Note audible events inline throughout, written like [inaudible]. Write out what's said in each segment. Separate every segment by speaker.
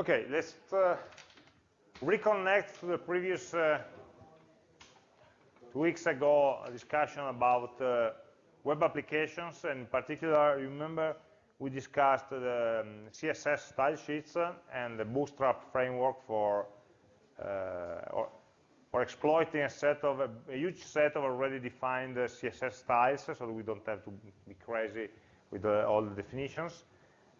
Speaker 1: Okay, let's uh, reconnect to the previous uh, two weeks ago discussion about uh, web applications, and in particular, remember we discussed the um, CSS style sheets and the Bootstrap framework for uh, or, for exploiting a set of a, a, huge set of already defined uh, CSS styles, so we don't have to be crazy with uh, all the definitions.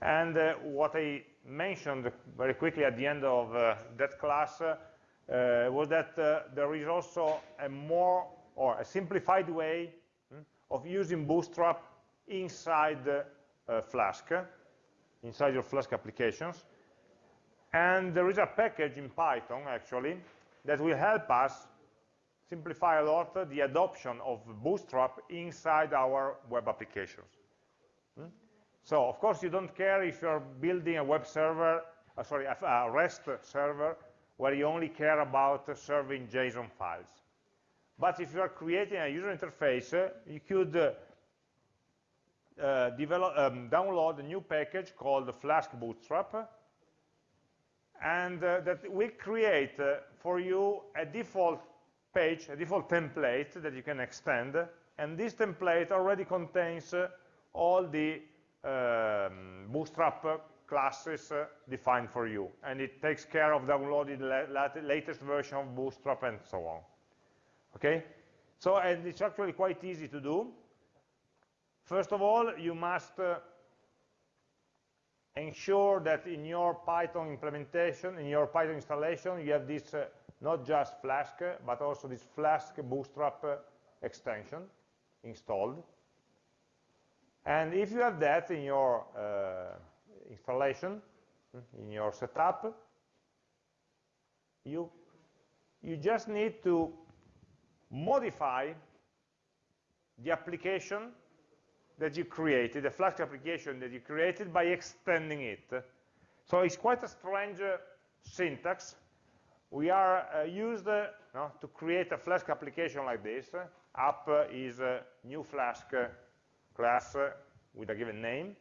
Speaker 1: And uh, what I mentioned very quickly at the end of uh, that class uh, was that there is also a more or a simplified way hmm, of using Bootstrap inside Flask, inside your Flask applications. And there is a package in Python, actually, that will help us simplify a lot the adoption of Bootstrap inside our web applications. Hmm? So, of course, you don't care if you're building a web server, uh, sorry, a REST server, where you only care about serving JSON files. But if you are creating a user interface, uh, you could uh, uh, develop, um, download a new package called Flask Bootstrap, and uh, that will create uh, for you a default page, a default template that you can extend, and this template already contains uh, all the um, Bootstrap classes defined for you, and it takes care of downloading the latest version of Bootstrap and so on. Okay? So, and it's actually quite easy to do. First of all, you must uh, ensure that in your Python implementation, in your Python installation, you have this uh, not just Flask, but also this Flask Bootstrap uh, extension installed. And if you have that in your uh, installation, in your setup, you, you just need to modify the application that you created, the Flask application that you created by extending it. So it's quite a strange uh, syntax. We are uh, used uh, no, to create a Flask application like this. App is new Flask uh, class with a given name.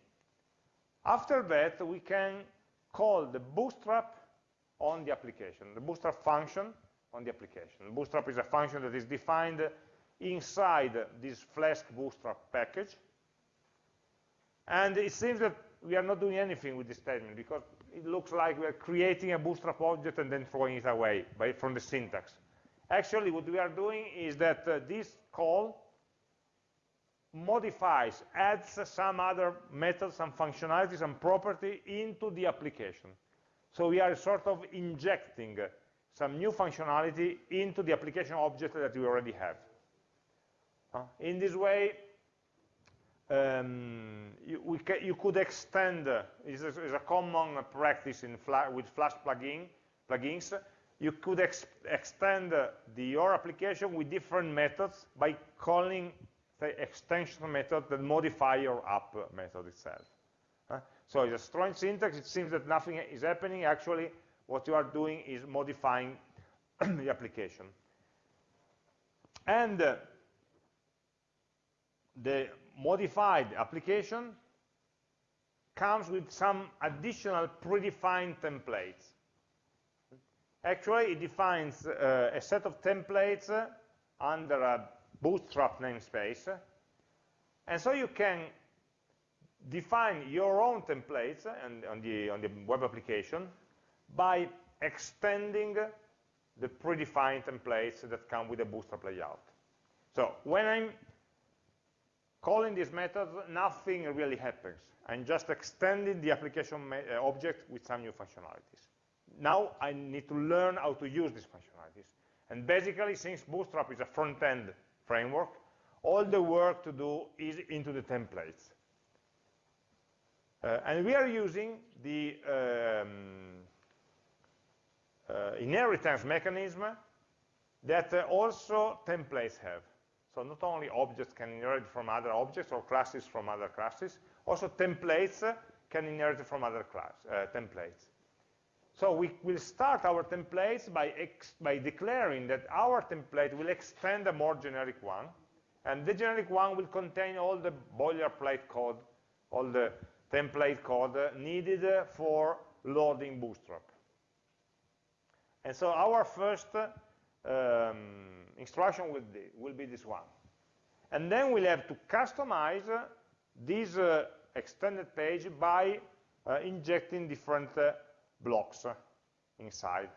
Speaker 1: After that, we can call the bootstrap on the application, the bootstrap function on the application. Bootstrap is a function that is defined inside this Flask bootstrap package. And it seems that we are not doing anything with this statement because it looks like we are creating a bootstrap object and then throwing it away by, from the syntax. Actually, what we are doing is that uh, this call modifies, adds some other methods, some functionalities some property into the application. So we are sort of injecting some new functionality into the application object that we already have. In this way, um, you, you, could extend, uh, is a, a, common practice in Fla with Flask plugin, plugins, you could ex extend uh, the, your application with different methods by calling the extension method that modify your app method itself. So it's a strong syntax, it seems that nothing is happening, actually what you are doing is modifying [clears throat] the application. And uh, the modified application comes with some additional predefined templates. Actually, it defines uh, a set of templates uh, under a bootstrap namespace. And so you can define your own templates and on the, on the web application by extending the predefined templates that come with the bootstrap layout. So when I'm calling this method, nothing really happens. I'm just extending the application uh, object with some new functionalities. Now I need to learn how to use these functionalities. And basically, since Bootstrap is a front-end framework, all the work to do is into the templates. Uh, and we are using the um, uh, inheritance mechanism that uh, also templates have. So not only objects can inherit from other objects or classes from other classes, also templates can inherit from other class, uh, templates. So we will start our templates by, by declaring that our template will extend a more generic one, and the generic one will contain all the boilerplate code, all the template code needed for loading Bootstrap. And so our first um, instruction will be, will be this one. And then we'll have to customize this uh, extended page by uh, injecting different uh, blocks inside.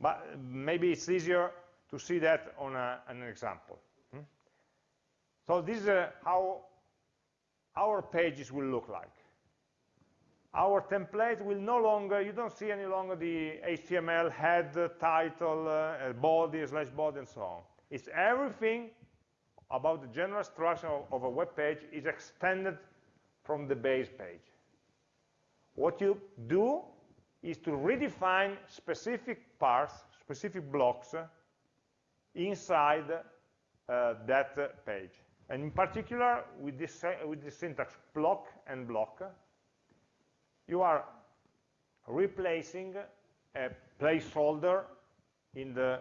Speaker 1: But maybe it's easier to see that on a, an example. Hmm? So this is uh, how our pages will look like. Our template will no longer, you don't see any longer the HTML head, title, uh, body, slash body, and so on. It's everything about the general structure of, of a web page is extended from the base page. What you do is to redefine specific parts, specific blocks uh, inside uh, that uh, page. And in particular, with this, uh, with this syntax block and block, you are replacing a placeholder in the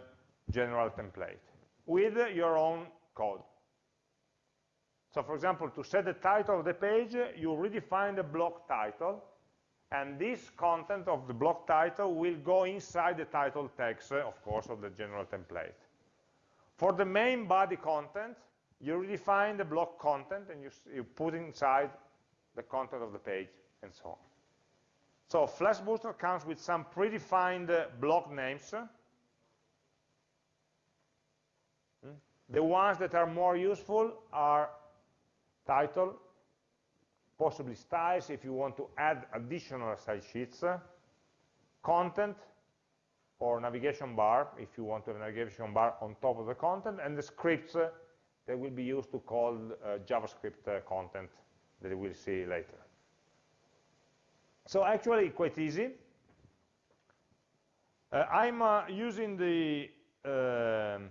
Speaker 1: general template with your own code. So for example, to set the title of the page, you redefine the block title, and this content of the block title will go inside the title text, of course, of the general template. For the main body content, you redefine the block content, and you, you put inside the content of the page, and so on. So Flask Bootstrap comes with some predefined uh, block names. Hmm? The ones that are more useful are title, possibly styles if you want to add additional style sheets, content, or navigation bar if you want to have a navigation bar on top of the content, and the scripts that will be used to call uh, JavaScript uh, content that we'll see later. So actually quite easy. Uh, I'm uh, using the um,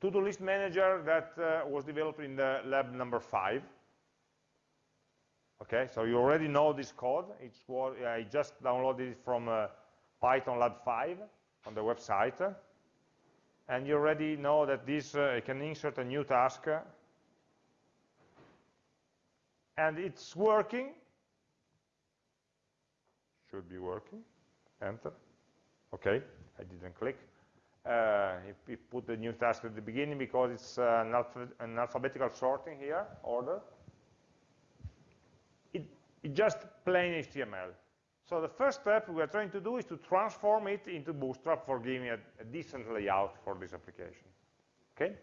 Speaker 1: to-do list manager that uh, was developed in the lab number five. Okay, so you already know this code. It's what I just downloaded it from uh, Python Lab 5 on the website. And you already know that this, uh, can insert a new task. And it's working. Should be working. Enter. Okay, I didn't click uh, he, put the new task at the beginning because it's uh, an, alpha an, alphabetical sorting here, order. It, it just plain HTML. So the first step we are trying to do is to transform it into Bootstrap for giving a, a decent layout for this application. Okay?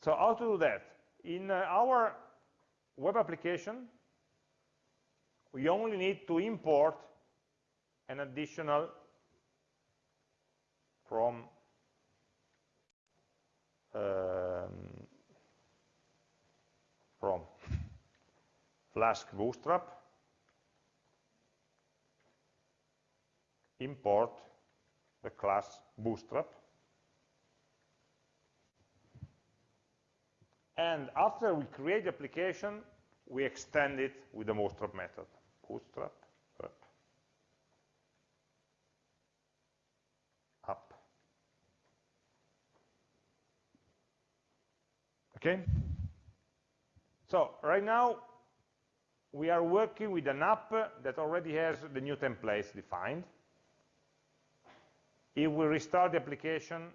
Speaker 1: So how to do that? In uh, our web application, we only need to import an additional from um, from Flask Bootstrap, import the class Bootstrap, and after we create the application, we extend it with the Bootstrap method. Bootstrap up Okay? So right now, we are working with an app that already has the new templates defined. If we restart the application,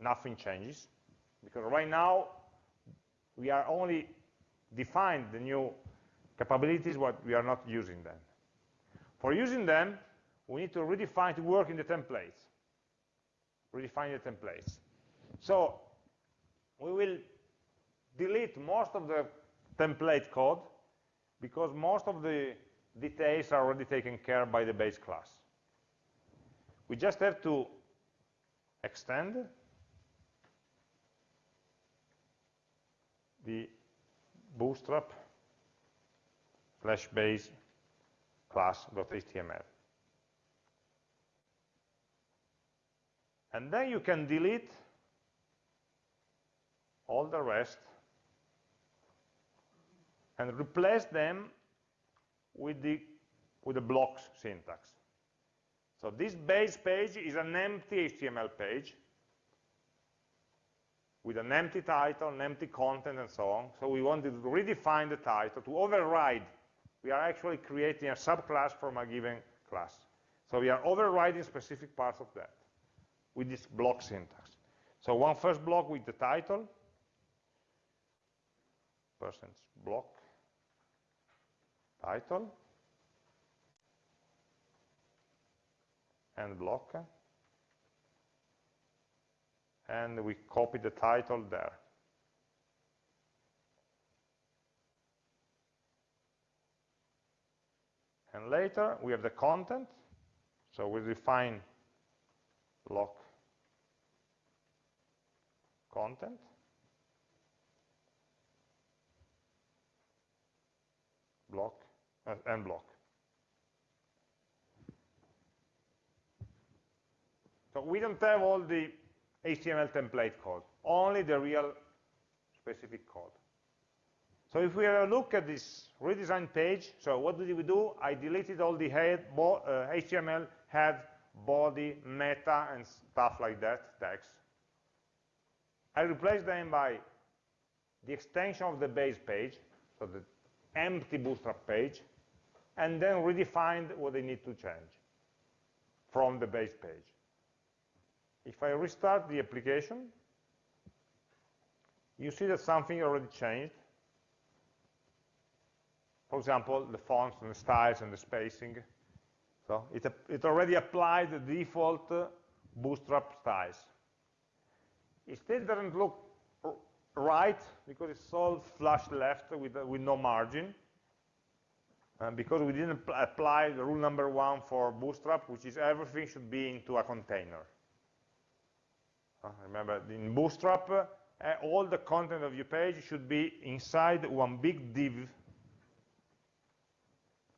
Speaker 1: nothing changes, because right now, we are only defined the new capabilities, but we are not using them. For using them, we need to redefine to work in the templates. Redefine the templates. So we will delete most of the template code because most of the details are already taken care by the base class. We just have to extend the bootstrap slash base class.html. And then you can delete all the rest and replace them with the with the blocks syntax. So this base page is an empty HTML page. with an empty title, an empty content, and so on. So we want to redefine the title, to override. We are actually creating a subclass from a given class. So we are overriding specific parts of that with this block syntax. So one first block with the title, percent block, title, and block, and we copy the title there. And later we have the content, so we define block content. Uh, block. So we don't have all the HTML template code, only the real specific code. So if we have a look at this redesigned page, so what did we do? I deleted all the head, bo uh, HTML, head, body, meta, and stuff like that, text. I replaced them by the extension of the base page, so the empty bootstrap page, and then redefined what they need to change from the base page. If I restart the application, you see that something already changed. For example, the fonts and the styles and the spacing. So it, it already applied the default bootstrap styles. It still doesn't look right because it's all flush left with, uh, with no margin. Uh, because we didn't apply the rule number one for Bootstrap, which is everything should be into a container. Uh, remember, in Bootstrap, uh, all the content of your page should be inside one big div.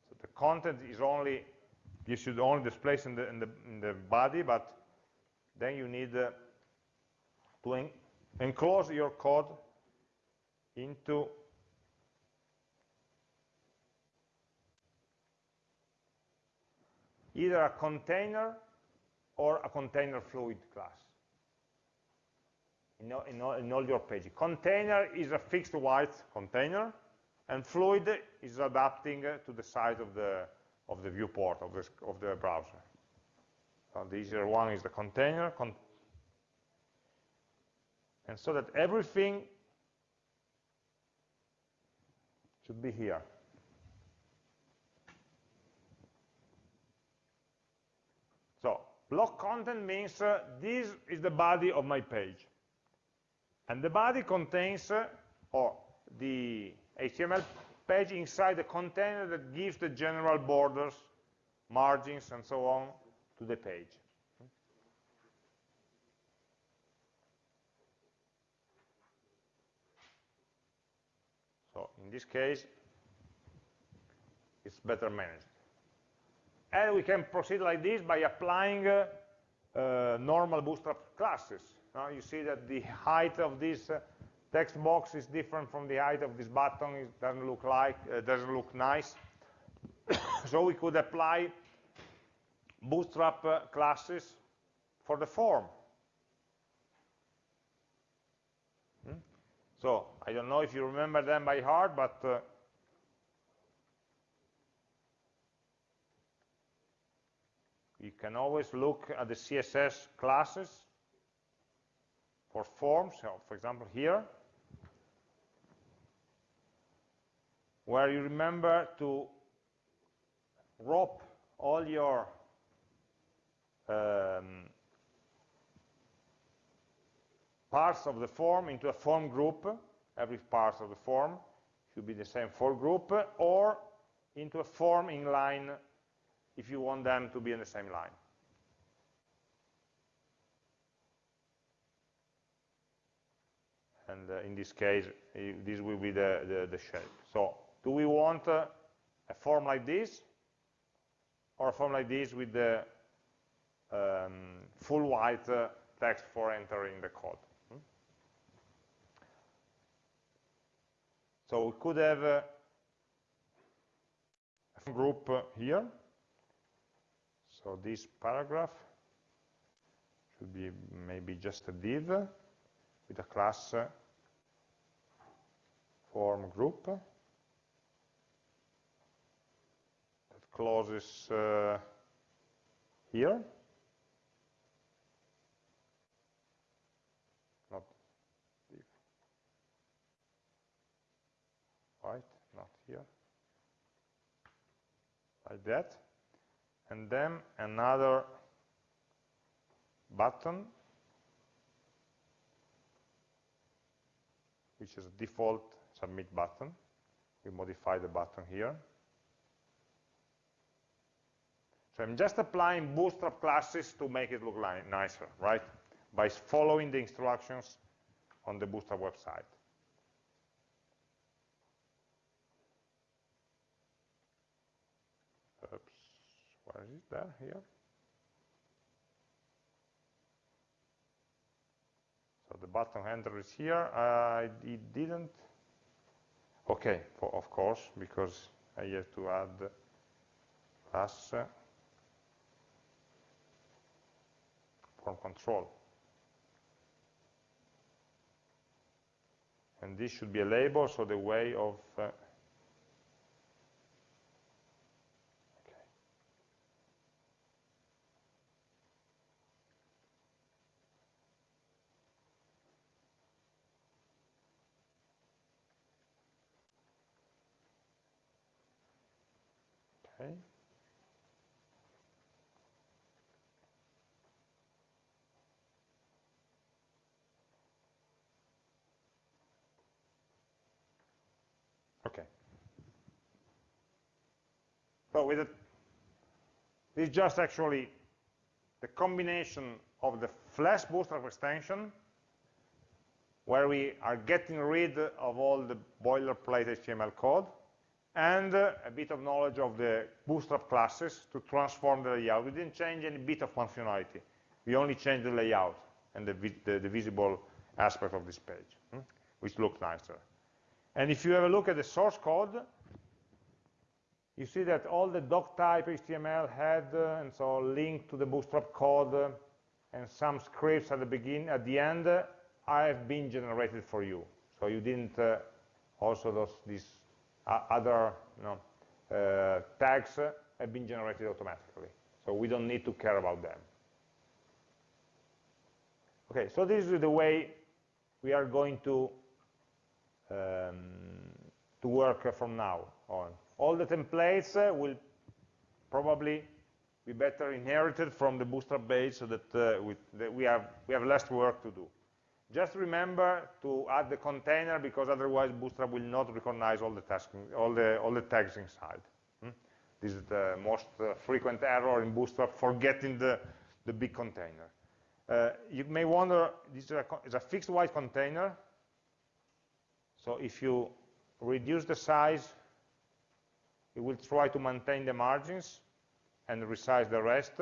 Speaker 1: So the content is only, you should only display in the, in the, in the body, but then you need uh, to enclose your code into either a container or a container fluid class in all, in all, in all your pages. Container is a fixed white container, and fluid is adapting to the size of the of the viewport of the of the browser. So the easier one is the container, con and so that everything should be here. So block content means uh, this is the body of my page. And the body contains, uh, or the HTML page inside the container that gives the general borders, margins, and so on to the page. So in this case, it's better managed. And we can proceed like this by applying uh, uh, normal bootstrap classes. Now you see that the height of this uh, text box is different from the height of this button. It doesn't look like, uh, doesn't look nice. [coughs] so we could apply bootstrap uh, classes for the form. So I don't know if you remember them by heart, but you can always look at the CSS classes for forms, so for example here, where you remember to wrap all your um, parts of the form into a form group, every part of the form should be the same for group, or into a form in line if you want them to be in the same line. And uh, in this case, this will be the, the, the, shape. So do we want uh, a form like this, or a form like this with the um, full white uh, text for entering the code? So we could have a group here. So this paragraph should be maybe just a div. with a class form group that closes uh, here. Not if. Right, not here. Like that. And then another button which is a default submit button. We modify the button here. So I'm just applying bootstrap classes to make it look nicer, right? By following the instructions on the bootstrap website. Oops, where is there, here? So the button handler is here. Uh, it didn't. Okay, for, of course, because I have to add plus form control. And this should be a label, so the way of uh, Okay. Okay. So with it, is just actually the combination of the Flask Bootstrap extension, where we are getting rid of all the boilerplate HTML code, and uh, a bit of knowledge of the bootstrap classes to transform the layout. We didn't change any bit of functionality. We only changed the layout and the, the, the visible aspect of this page, hmm, which looked nicer. And if you have a look at the source code, you see that all the doc type HTML had, uh, and so linked to the bootstrap code, uh, and some scripts at the beginning, at the end, uh, have been generated for you. So you didn't uh, also those, these other you know, uh, tags have been generated automatically. So we don't need to care about them. Okay, so this is the way we are going to um, to work from now on. All the templates uh, will probably be better inherited from the Bootstrap base so that, uh, we, that we, have, we have less work to do. Just remember to add the container because otherwise Bootstrap will not recognize all the, tasking, all the, all the tags inside. Hmm? This is the most uh, frequent error in Bootstrap, forgetting the, the big container. Uh, you may wonder, this is a, is a fixed width container. So if you reduce the size, it will try to maintain the margins and resize the rest.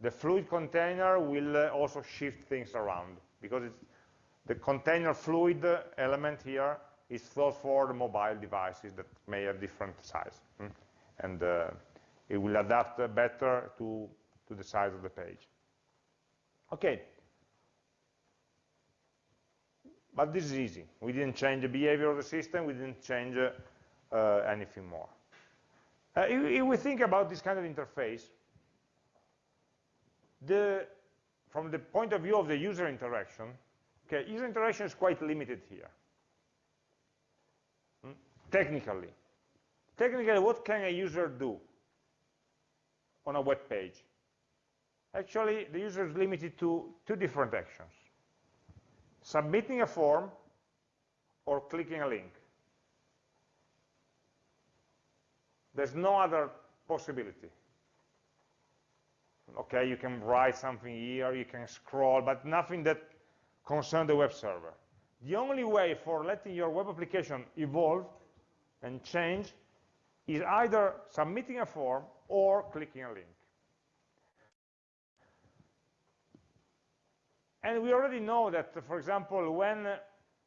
Speaker 1: The fluid container will uh, also shift things around because the container fluid element here is thought for the mobile devices that may have different size. Hmm? And uh, it will adapt better to, to the size of the page. Okay. But this is easy. We didn't change the behavior of the system. We didn't change uh, anything more. Uh, if, if, we think about this kind of interface, the from the point of view of the user interaction, okay, user interaction is quite limited here. Hmm? Technically. Technically, what can a user do on a web page? Actually, the user is limited to two different actions. Submitting a form or clicking a link. There's no other possibility okay, you can write something here, you can scroll, but nothing that concerns the web server. The only way for letting your web application evolve and change is either submitting a form or clicking a link. And we already know that, for example, when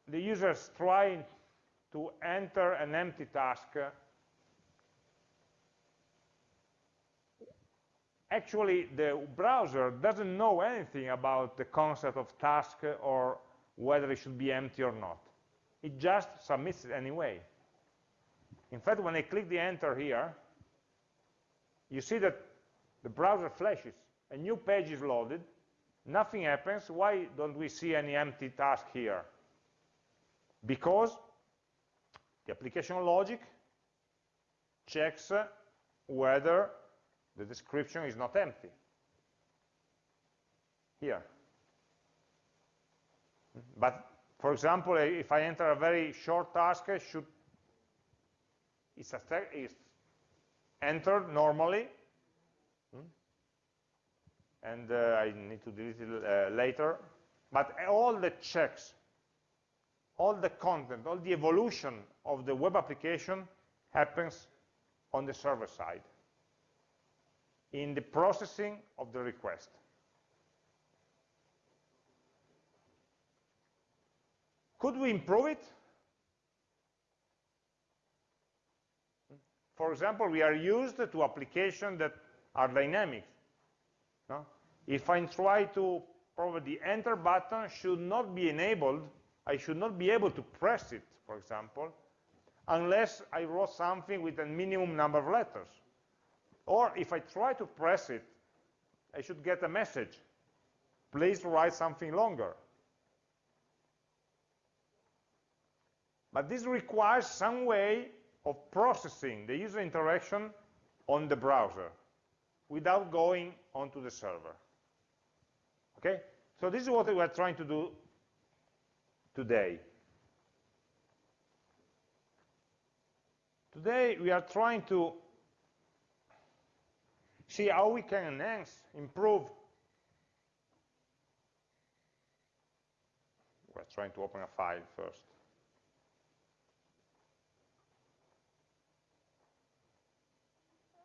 Speaker 1: the users try to enter an empty task, actually the browser doesn't know anything about the concept of task or whether it should be empty or not. It just submits it anyway. In fact, when I click the enter here, you see that the browser flashes, a new page is loaded, nothing happens. Why don't we see any empty task here? Because the application logic checks whether the description is not empty. Here. But for example, if I enter a very short task, should it's, it's entered normally, and uh, I need to delete it uh, later. But all the checks, all the content, all the evolution of the web application happens on the server side in the processing of the request. Could we improve it? For example, we are used to applications that are dynamic. No? If I try to, probably the enter button should not be enabled, I should not be able to press it, for example, unless I wrote something with a minimum number of letters. Or if I try to press it, I should get a message. Please write something longer. But this requires some way of processing the user interaction on the browser without going onto the server. Okay? So this is what we are trying to do today. Today we are trying to see how we can enhance, improve. We're trying to open a file first.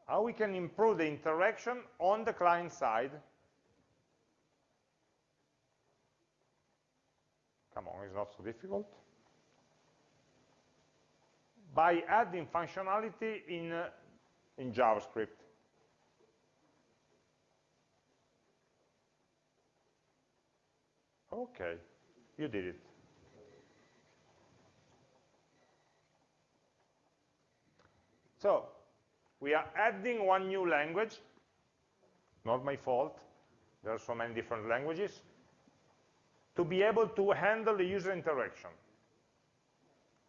Speaker 1: How we can improve the interaction on the client side. Come on, it's not so difficult. By adding functionality in, uh, in JavaScript. Okay, you did it. So, we are adding one new language, not my fault, there are so many different languages, to be able to handle the user interaction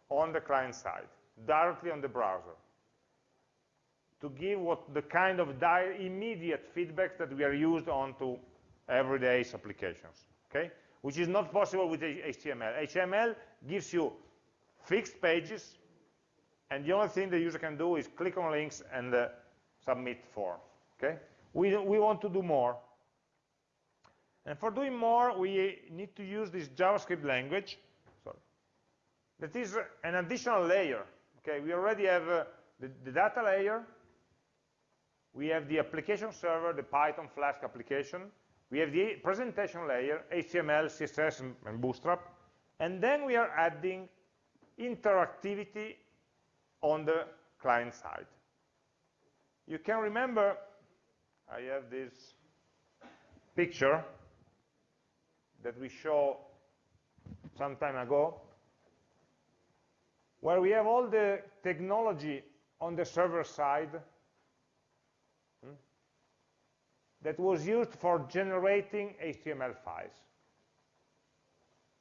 Speaker 1: on the client side, directly on the browser, to give what the kind of immediate feedback that we are used on to everyday applications, okay? Which is not possible with HTML. HTML gives you fixed pages, and the only thing the user can do is click on links and uh, submit form. Okay? We, we want to do more. And for doing more, we need to use this JavaScript language. Sorry. That is an additional layer. Okay, we already have uh, the, the data layer. We have the application server, the Python Flask application. We have the presentation layer, HTML, CSS, and Bootstrap. And then we are adding interactivity on the client side. You can remember, I have this picture that we show some time ago, where we have all the technology on the server side that was used for generating HTML files.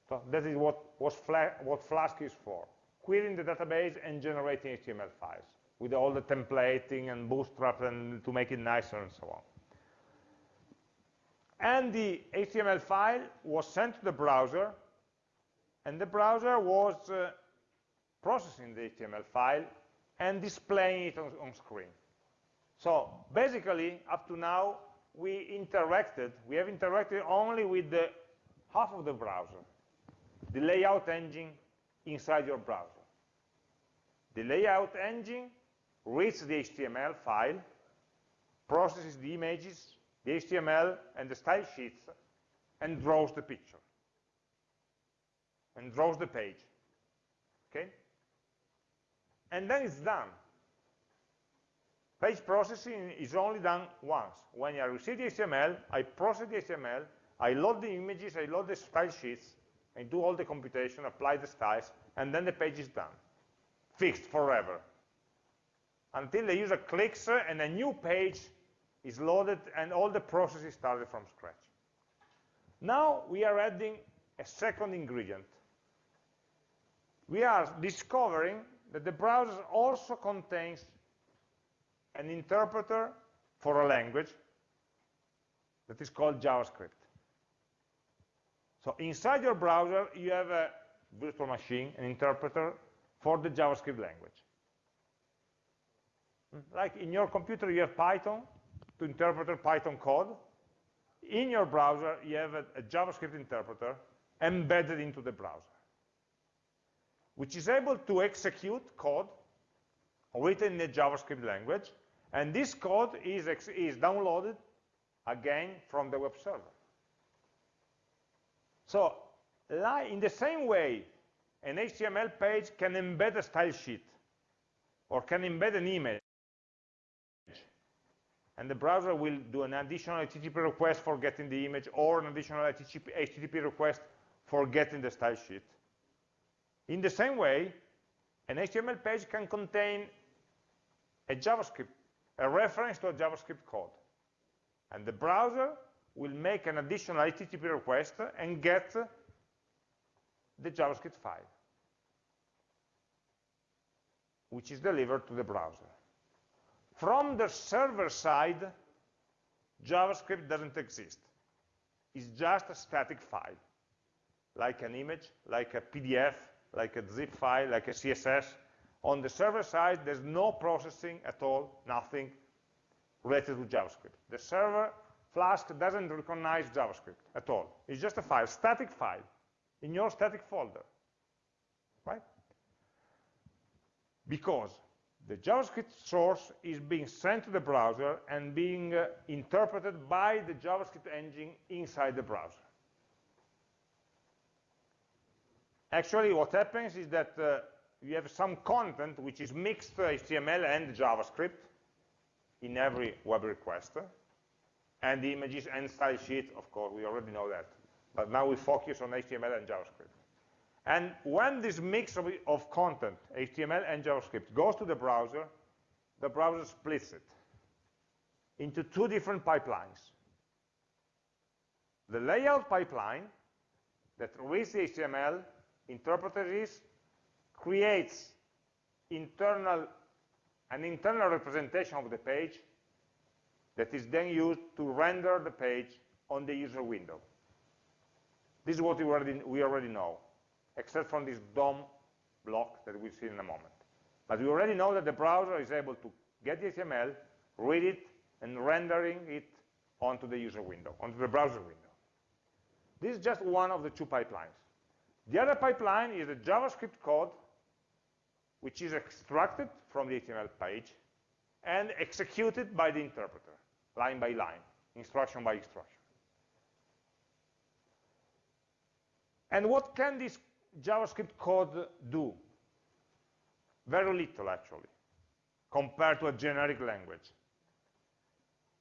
Speaker 1: So that is what, what Flask is for, querying the database and generating HTML files with all the templating and bootstrap and to make it nicer and so on. And the HTML file was sent to the browser, and the browser was uh, processing the HTML file and displaying it on, on screen. So basically, up to now, we interacted, we have interacted only with the half of the browser, the layout engine inside your browser. The layout engine reads the HTML file, processes the images, the HTML and the style sheets, and draws the picture, and draws the page, okay? And then it's done. Page processing is only done once. When I receive the HTML, I process the HTML, I load the images, I load the style sheets, and do all the computation, apply the styles, and then the page is done, fixed forever. Until the user clicks and a new page is loaded and all the process is started from scratch. Now we are adding a second ingredient. We are discovering that the browser also contains an interpreter for a language that is called JavaScript. So inside your browser, you have a virtual machine, an interpreter for the JavaScript language. Like in your computer, you have Python to interpret Python code. In your browser, you have a, a JavaScript interpreter embedded into the browser, which is able to execute code written in the JavaScript language, and this code is, is downloaded again from the web server. So in the same way, an HTML page can embed a style sheet or can embed an image. And the browser will do an additional HTTP request for getting the image or an additional HTTP request for getting the style sheet. In the same way, an HTML page can contain a JavaScript, a reference to a JavaScript code. And the browser will make an additional HTTP request and get the JavaScript file, which is delivered to the browser. From the server side, JavaScript doesn't exist. It's just a static file, like an image, like a PDF, like a zip file, like a CSS. On the server side, there's no processing at all, nothing related to JavaScript. The server Flask doesn't recognize JavaScript at all. It's just a file, static file, in your static folder, right? Because the JavaScript source is being sent to the browser and being uh, interpreted by the JavaScript engine inside the browser. Actually, what happens is that uh, you have some content which is mixed HTML and JavaScript in every web request, and the images and style sheet, of course, we already know that. But now we focus on HTML and JavaScript. And when this mix of, of content, HTML and JavaScript, goes to the browser, the browser splits it into two different pipelines. The layout pipeline that reads the HTML, interprets creates internal, an internal representation of the page, that is then used to render the page on the user window. This is what we already, we already know, except from this DOM block that we'll see in a moment. But we already know that the browser is able to get the HTML, read it, and rendering it onto the user window, onto the browser window. This is just one of the two pipelines. The other pipeline is the JavaScript code, which is extracted from the HTML page and executed by the interpreter line by line, instruction by instruction. And what can this JavaScript code do? Very little, actually, compared to a generic language.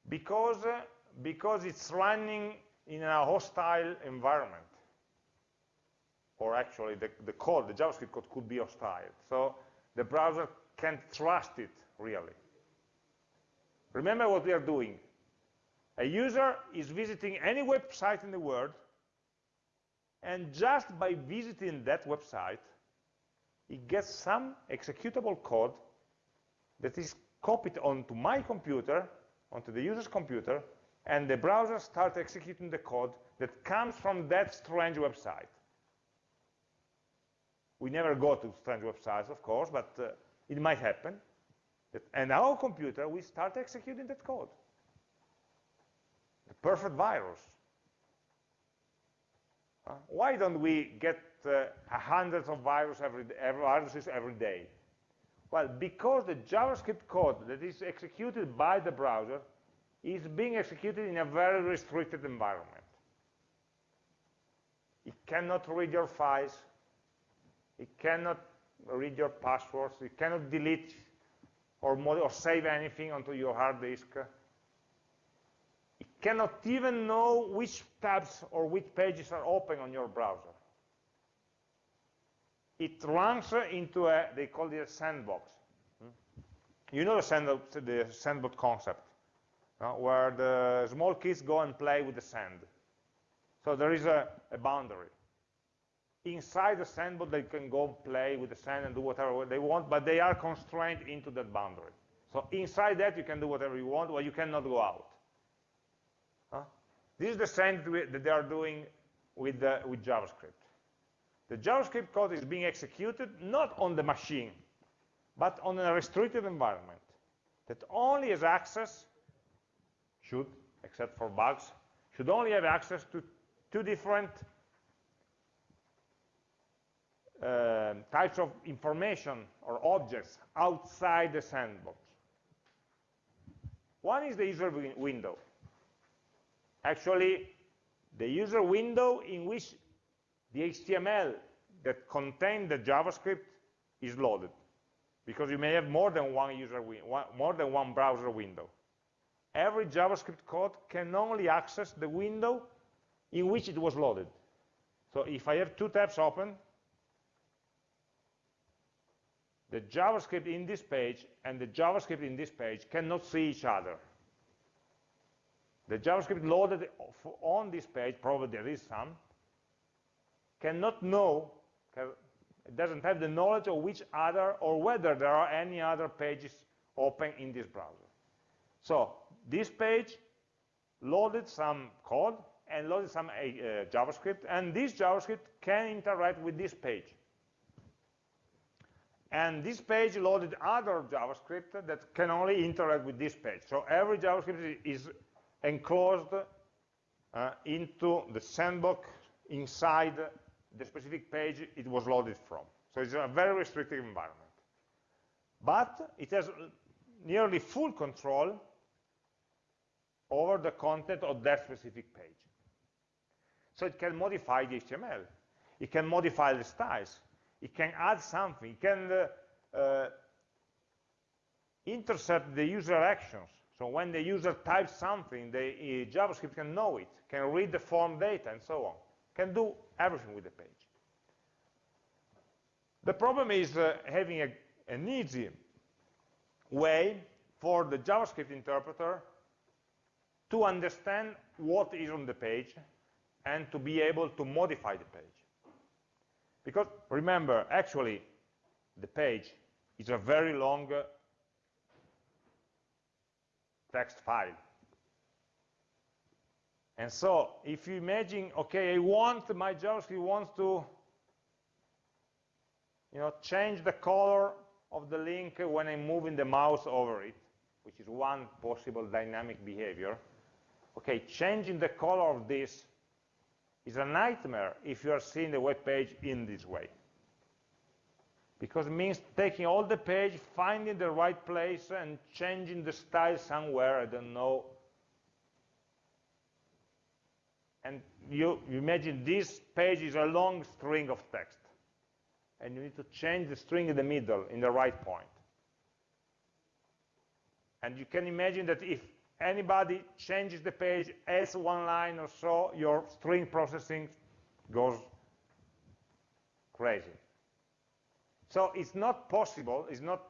Speaker 1: Because, uh, because it's running in a hostile environment. Or actually, the, the code, the JavaScript code could be hostile. So the browser can't trust it, really. Remember what we are doing. A user is visiting any website in the world, and just by visiting that website, he gets some executable code that is copied onto my computer, onto the user's computer, and the browser starts executing the code that comes from that strange website. We never go to strange websites, of course, but uh, it might happen. And our computer, we start executing that code. The perfect virus. Uh, why don't we get uh, hundreds of virus every, every, viruses every day? Well, because the JavaScript code that is executed by the browser is being executed in a very restricted environment. It cannot read your files. It cannot read your passwords. It cannot delete or, or save anything onto your hard disk. It cannot even know which tabs or which pages are open on your browser. it runs into a, they call it a sandbox. Hmm? You know the, sandbox, the sandbox concept, where the small kids go and play with the sand. So there is a, a boundary. Inside the sandbox, they can go play with the sand and do whatever they want, but they are constrained into that boundary. So inside that, you can do whatever you want, but you cannot go out. Huh? This is the same that they are doing with, uh, with JavaScript. The JavaScript code is being executed not on the machine, but on a restricted environment that only has access, should, except for bugs, should only have access to two different uh, types of information or objects outside the sandbox. One is the user window. Actually, the user window in which the HTML that contains the JavaScript is loaded because you may have more than one user one, more than one browser window. Every JavaScript code can only access the window in which it was loaded. So if I have two tabs open, the JavaScript in this page and the JavaScript in this page cannot see each other. The JavaScript loaded on this page, probably there is some, cannot know, it doesn't have the knowledge of which other or whether there are any other pages open in this browser. So this page loaded some code and loaded some uh, JavaScript, and this JavaScript can interact with this page. And this page loaded other JavaScript that can only interact with this page. So every JavaScript is enclosed uh, into the sandbox inside the specific page it was loaded from. So it's a very restrictive environment. But it has nearly full control over the content of that specific page. So it can modify the HTML. It can modify the styles. It can add something. It can uh, uh, intercept the user actions. So when the user types something, the uh, JavaScript can know it, can read the form data, and so on. Can do everything with the page. The problem is uh, having a, an easy way for the JavaScript interpreter to understand what is on the page and to be able to modify the page. Because remember, actually, the page is a very long uh, text file. And so if you imagine, okay, I want, my JavaScript wants to you know, change the color of the link when I'm moving the mouse over it, which is one possible dynamic behavior. Okay, changing the color of this is a nightmare if you are seeing the web page in this way. Because it means taking all the page, finding the right place, and changing the style somewhere, I don't know. And you, you imagine this page is a long string of text. And you need to change the string in the middle, in the right point. And you can imagine that if anybody changes the page, adds one line or so, your string processing goes crazy. So it's not possible, it's not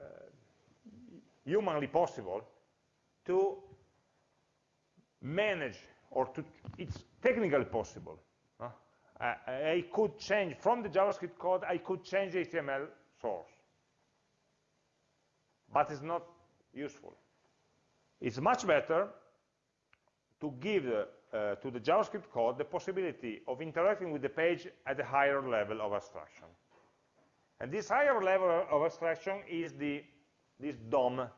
Speaker 1: uh, humanly possible to manage, or to, it's technically possible. I could change, from the JavaScript code, I could change the HTML source. But it's not useful. It's much better to give uh, to the JavaScript code the possibility of interacting with the page at a higher level of abstraction. And this higher level of abstraction is the, this DOM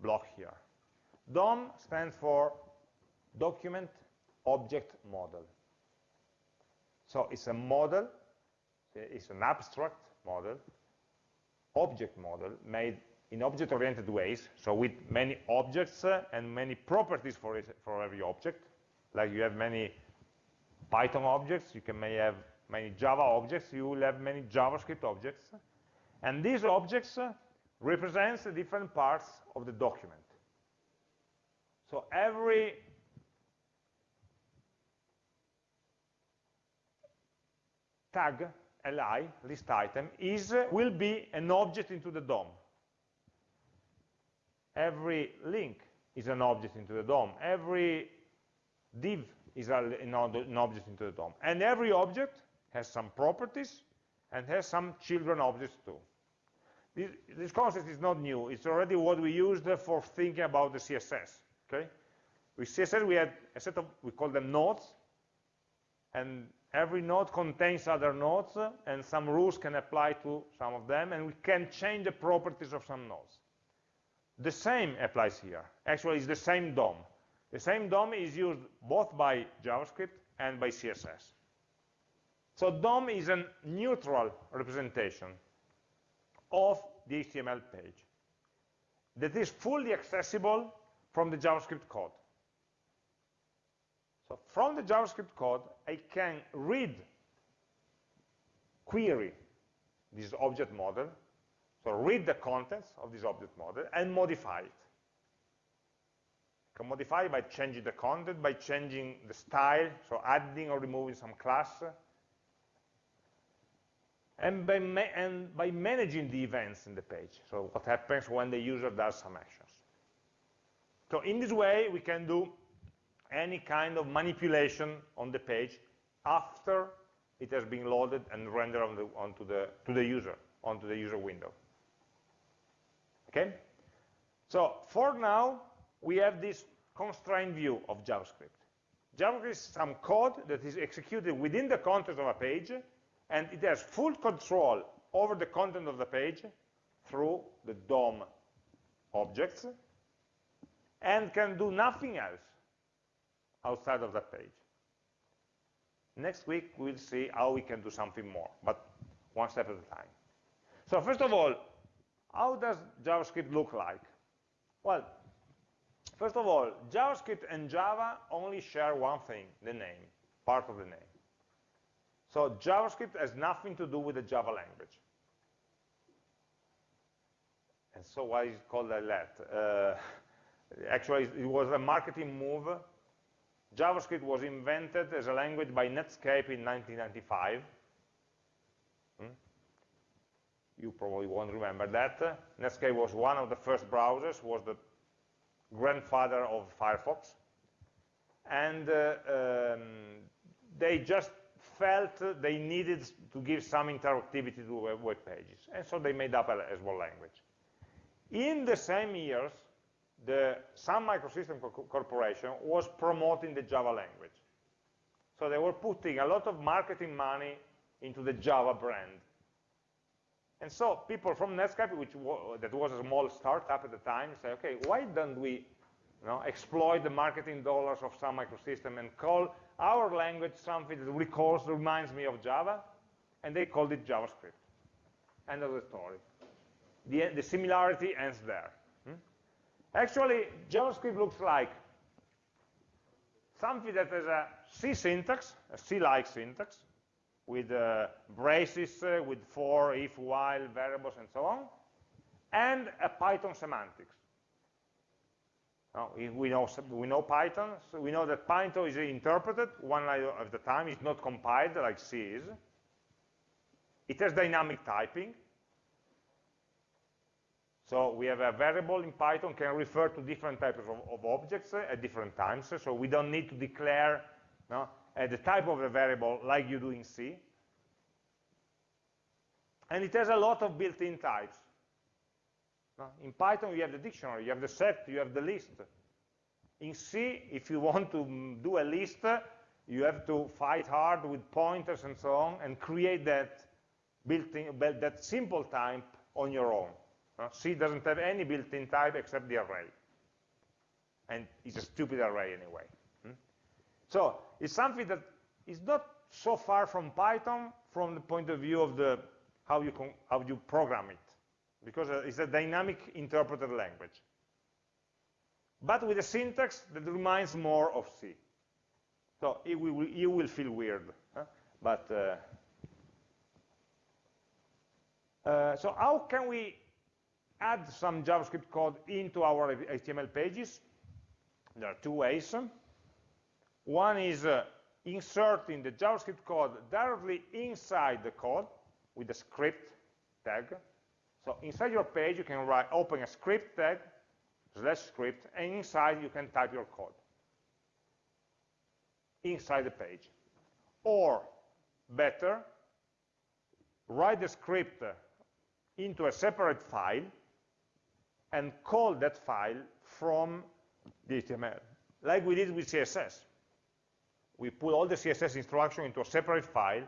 Speaker 1: block here. DOM stands for Document Object Model. So it's a model, it's an abstract model, object model made in object-oriented ways, so with many objects uh, and many properties for, it, for every object. Like you have many Python objects, you can may have many Java objects, you will have many JavaScript objects. And these objects uh, represents the different parts of the document. So every tag, li, list item, is, will be an object into the DOM. Every link is an object into the DOM. Every div is an object into the DOM. And every object has some properties and has some children objects too. This, this, concept is not new. It's already what we used for thinking about the CSS. Okay? With CSS, we had a set of, we call them nodes, and every node contains other nodes, and some rules can apply to some of them, and we can change the properties of some nodes. The same applies here. Actually, it's the same DOM. The same DOM is used both by JavaScript and by CSS. So DOM is a neutral representation of the HTML page that is fully accessible from the JavaScript code. So from the JavaScript code, I can read, query this object model, so read the contents of this object model and modify it. I can modify by changing the content, by changing the style, so adding or removing some class, and by, and by managing the events in the page, so what happens when the user does some actions. So in this way, we can do any kind of manipulation on the page after it has been loaded and rendered on the, onto the, to the user, onto the user window. Okay? So for now, we have this constrained view of JavaScript. JavaScript is some code that is executed within the context of a page, and it has full control over the content of the page through the DOM objects, and can do nothing else outside of that page. Next week, we'll see how we can do something more, but one step at a time. So first of all, how does JavaScript look like? Well, first of all, JavaScript and Java only share one thing, the name, part of the name. So JavaScript has nothing to do with the Java language. And so why is it called that? Uh, actually, it was a marketing move. JavaScript was invented as a language by Netscape in 1995. You probably won't remember that. Netscape was one of the first browsers, was the grandfather of Firefox. And uh, um, they just felt they needed to give some interactivity to web pages. And so they made up a, as well language. In the same years, the Sun Microsystem Corporation was promoting the Java language. So they were putting a lot of marketing money into the Java brand. And so people from Netscape, which that was a small startup at the time, say, okay, why don't we you know, exploit the marketing dollars of Sun Microsystem and call our language something that recalls, reminds me of Java, and they called it JavaScript. End of the story. The, the similarity ends there. Hmm? Actually, JavaScript looks like something that has a C syntax, a C-like syntax, with uh, braces, uh, with for, if, while, variables, and so on, and a Python semantics. Now, we know, we know Python, so we know that Python is interpreted one line at a time, it's not compiled like C is. It has dynamic typing. So we have a variable in Python can refer to different types of, of objects at different times. So we don't need to declare uh, the type of the variable like you do in C. And it has a lot of built-in types. In Python, you have the dictionary, you have the set, you have the list. In C, if you want to do a list, you have to fight hard with pointers and so on and create that built-in, that simple type on your own. C doesn't have any built-in type except the array. And it's a stupid array anyway. So it's something that is not so far from Python from the point of view of the how you, how you program it because uh, it's a dynamic interpreted language. But with a syntax that reminds more of C. So it will, you will feel weird. Huh? But uh, uh, so how can we add some JavaScript code into our HTML pages? There are two ways. One is uh, inserting the JavaScript code directly inside the code with the script tag. So inside your page, you can write, open a script tag, slash script, and inside you can type your code inside the page. Or, better, write the script into a separate file and call that file from the HTML, like we did with CSS. We put all the CSS instruction into a separate file,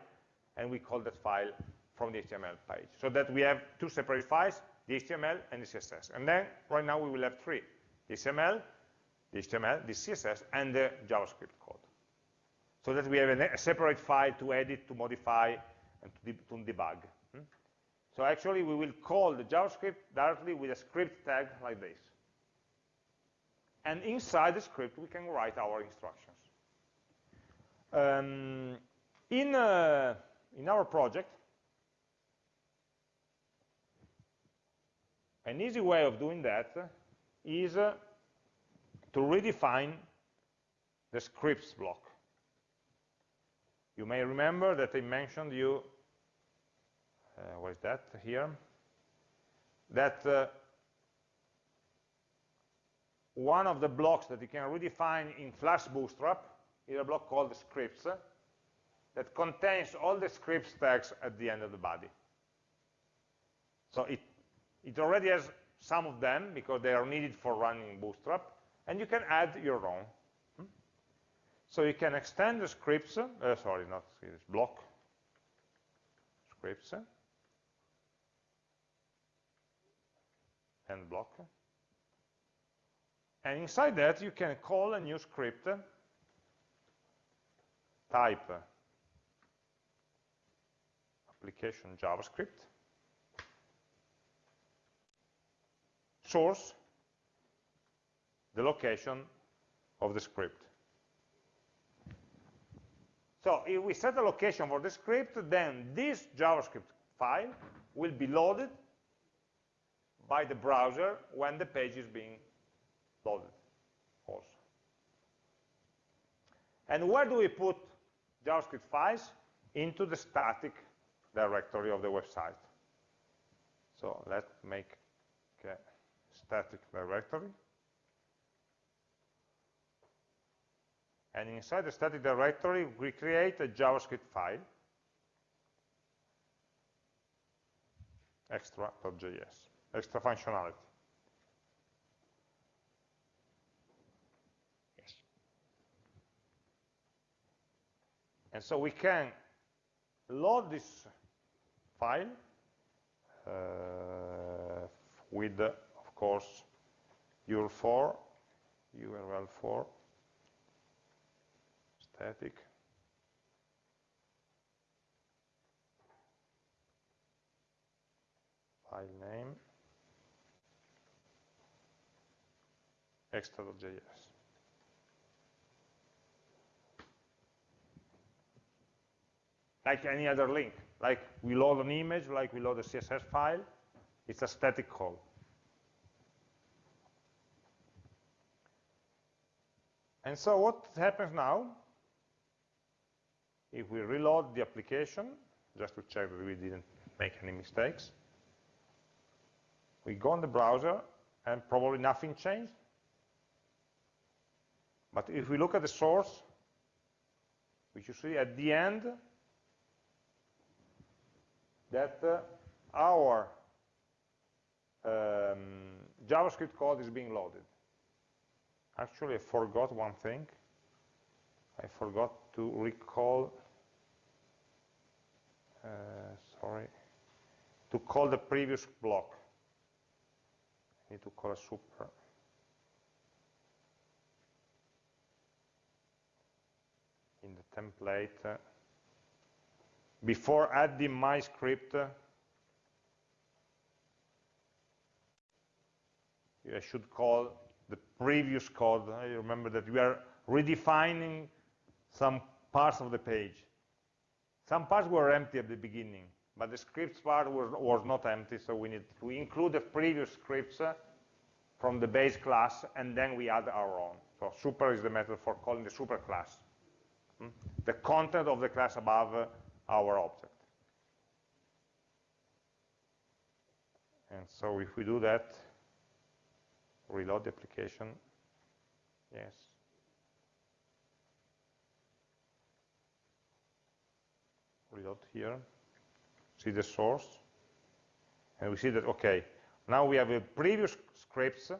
Speaker 1: and we call that file from the HTML page. So that we have two separate files, the HTML and the CSS. And then, right now, we will have three, the HTML, the HTML, the CSS, and the JavaScript code. So that we have a, separate file to edit, to modify, and to, de to debug. Hmm? So actually, we will call the JavaScript directly with a script tag like this. And inside the script, we can write our instructions. Um, in, uh, in our project, an easy way of doing that is uh, to redefine the scripts block. You may remember that I mentioned you, uh, what is that here, that uh, one of the blocks that you can redefine in Flask Bootstrap is a block called scripts that contains all the scripts tags at the end of the body. So it, it already has some of them because they are needed for running Bootstrap, and you can add your own. Hmm? So you can extend the scripts, uh, sorry, not scripts, block, scripts, and block. And inside that, you can call a new script type application JavaScript, source, the location of the script. So if we set a location for the script, then this JavaScript file will be loaded by the browser when the page is being loaded also. And where do we put JavaScript files into the static directory of the website. So let's make a static directory. And inside the static directory, we create a JavaScript file, extra.js, extra functionality. And so we can load this file uh, with, of course, url_for, url_for, static, file name, extra.js. like any other link. Like we load an image, like we load a CSS file, it's a static call. And so what happens now, if we reload the application, just to check that we didn't make any mistakes, we go on the browser and probably nothing changed. But if we look at the source, which you see at the end, that uh, our um, JavaScript code is being loaded. Actually, I forgot one thing. I forgot to recall, uh, sorry, to call the previous block. I need to call a super. In the template, uh, before adding my script, I should call the previous code. I remember that we are redefining some parts of the page. Some parts were empty at the beginning, but the scripts part was, was not empty, so we need to include the previous scripts from the base class, and then we add our own. So super is the method for calling the super class. Hmm? the content of the class above uh, our object. And so if we do that, reload the application, yes. Reload here, see the source, and we see that, okay, now we have a previous scripts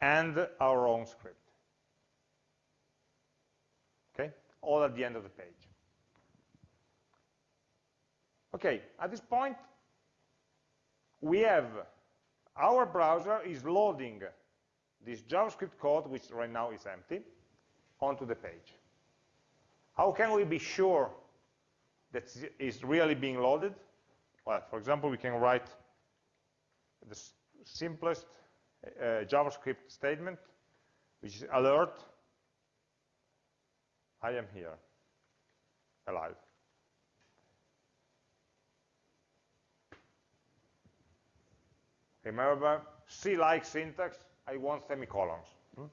Speaker 1: and our own script. Okay, all at the end of the page. Okay, at this point, we have our browser is loading this JavaScript code, which right now is empty, onto the page. How can we be sure that it's really being loaded? Well, for example, we can write the simplest uh, JavaScript statement, which is alert, I am here, alive. Remember, C-like syntax, I want semicolons. Hmm?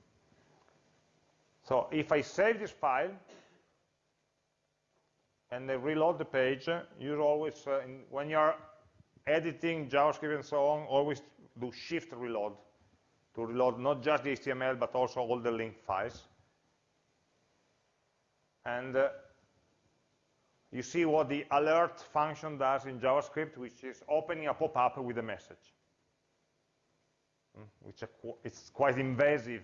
Speaker 1: So if I save this file, and I reload the page, you always, uh, in, when you're editing JavaScript and so on, always do shift reload to reload not just the HTML, but also all the linked files. And uh, you see what the alert function does in JavaScript, which is opening a pop-up with a message. Mm, which it's quite invasive,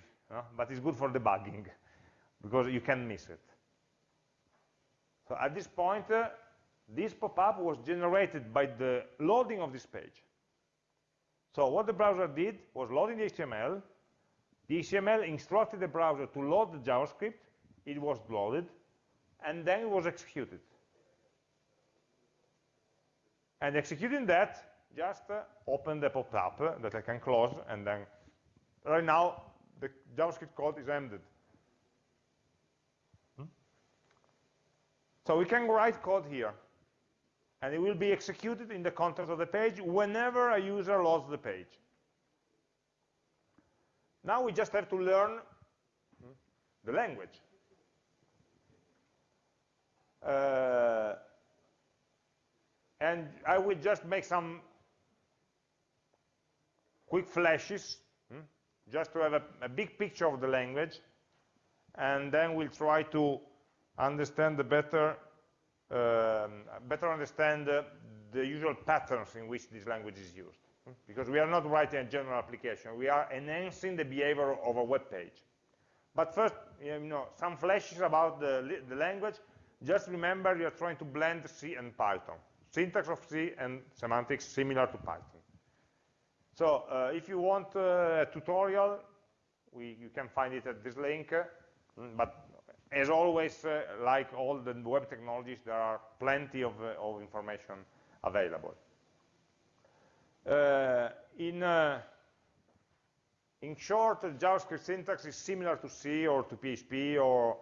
Speaker 1: but it's good for debugging, because you can miss it. So at this point, uh, this pop-up was generated by the loading of this page. So what the browser did was loading the HTML. The HTML instructed the browser to load the JavaScript. It was loaded, and then it was executed. And executing that, just open the pop-up that I can close, and then right now the JavaScript code is ended. Hmm? So we can write code here and it will be executed in the context of the page whenever a user loads the page. Now we just have to learn the language. Uh, and I will just make some quick flashes, hmm, just to have a, a big picture of the language, and then we'll try to understand the better um, better understand the usual patterns in which this language is used. Because we are not writing a general application, we are enhancing the behavior of a web page. But first, you know, some flashes about the, the language. Just remember you're trying to blend C and Python. Syntax of C and semantics similar to Python. So uh, if you want uh, a tutorial, we, you can find it at this link. But as always, uh, like all the web technologies, there are plenty of, uh, of information available. Uh, in, uh, in short, JavaScript syntax is similar to C or to PHP or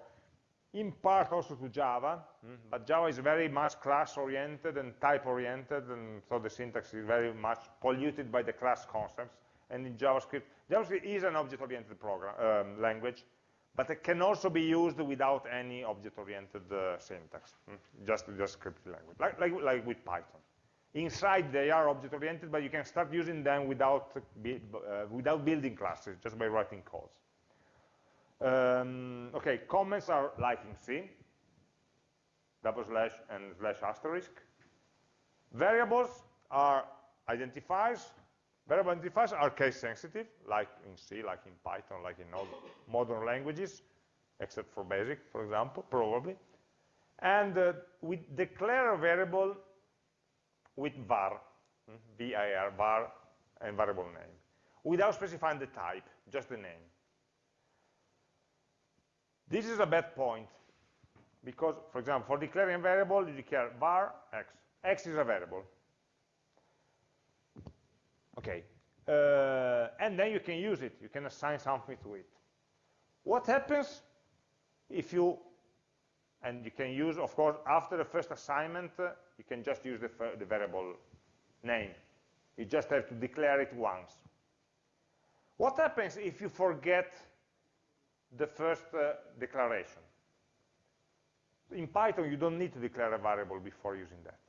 Speaker 1: in part also to Java, mm, but Java is very much class-oriented and type-oriented, and so the syntax is very much polluted by the class concepts. And in JavaScript, JavaScript is an object-oriented um, language, but it can also be used without any object-oriented uh, syntax, hmm? just just script language, like, like, like with Python. Inside they are object-oriented, but you can start using them without, uh, without building classes, just by writing codes. Um, okay, comments are like in C, double slash and slash asterisk. Variables are identifiers, Variable identifiers are case sensitive, like in C, like in Python, like in all modern languages, except for BASIC, for example, probably. And uh, we declare a variable with var, var, var, and variable name, without specifying the type, just the name. This is a bad point, because, for example, for declaring a variable, you declare var x. x is a variable. Okay, uh, and then you can use it. You can assign something to it. What happens if you, and you can use, of course, after the first assignment, uh, you can just use the, the variable name. You just have to declare it once. What happens if you forget the first uh, declaration? In Python, you don't need to declare a variable before using that.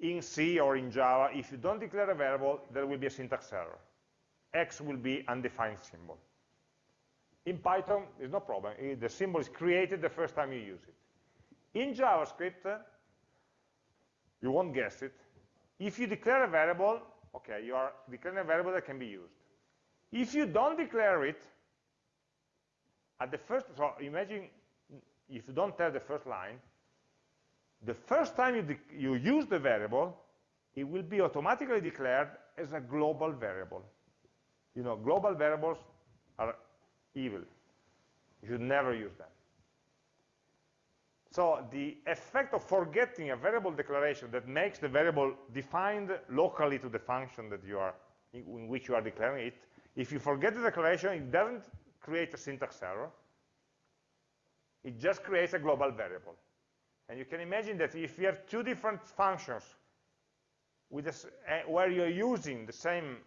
Speaker 1: In C or in Java, if you don't declare a variable, there will be a syntax error. X will be undefined symbol. In Python, there's no problem. The symbol is created the first time you use it. In JavaScript, you won't guess it. If you declare a variable, okay, you are declaring a variable that can be used. If you don't declare it, at the first, so imagine if you don't have the first line, the first time you, you use the variable, it will be automatically declared as a global variable. You know, global variables are evil. You should never use them. So the effect of forgetting a variable declaration that makes the variable defined locally to the function that you are in which you are declaring it, if you forget the declaration, it doesn't create a syntax error. It just creates a global variable. And you can imagine that if you have two different functions with this, uh, where you're using the same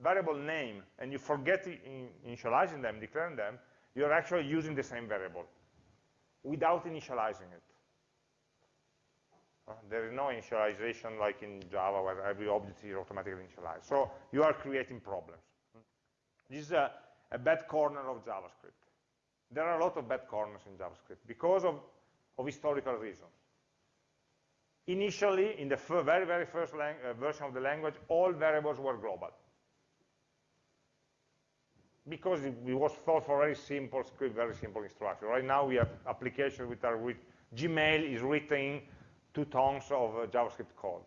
Speaker 1: variable name and you forget in initializing them, declaring them, you're actually using the same variable without initializing it. Uh, there is no initialization like in Java where every object is automatically initialized. So you are creating problems. This is a, a bad corner of JavaScript. There are a lot of bad corners in JavaScript because of, of historical reasons. Initially, in the very, very first uh, version of the language, all variables were global because it, it, was thought for very simple script, very simple instruction. Right now we have applications which are with Gmail is written two tons of uh, JavaScript code.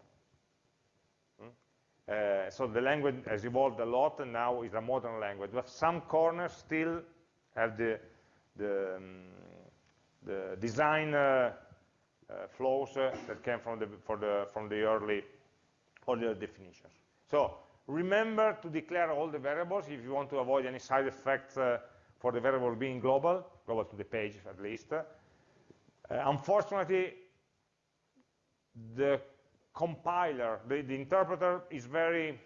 Speaker 1: Uh, so the language has evolved a lot and now is a modern language. But some corners still have the, the, um, the design uh, uh flows uh, that came from the, the, from the early, earlier definitions. So Remember to declare all the variables if you want to avoid any side effects uh, for the variable being global, global to the page at least. Unfortunately, the compiler, the, the, interpreter is very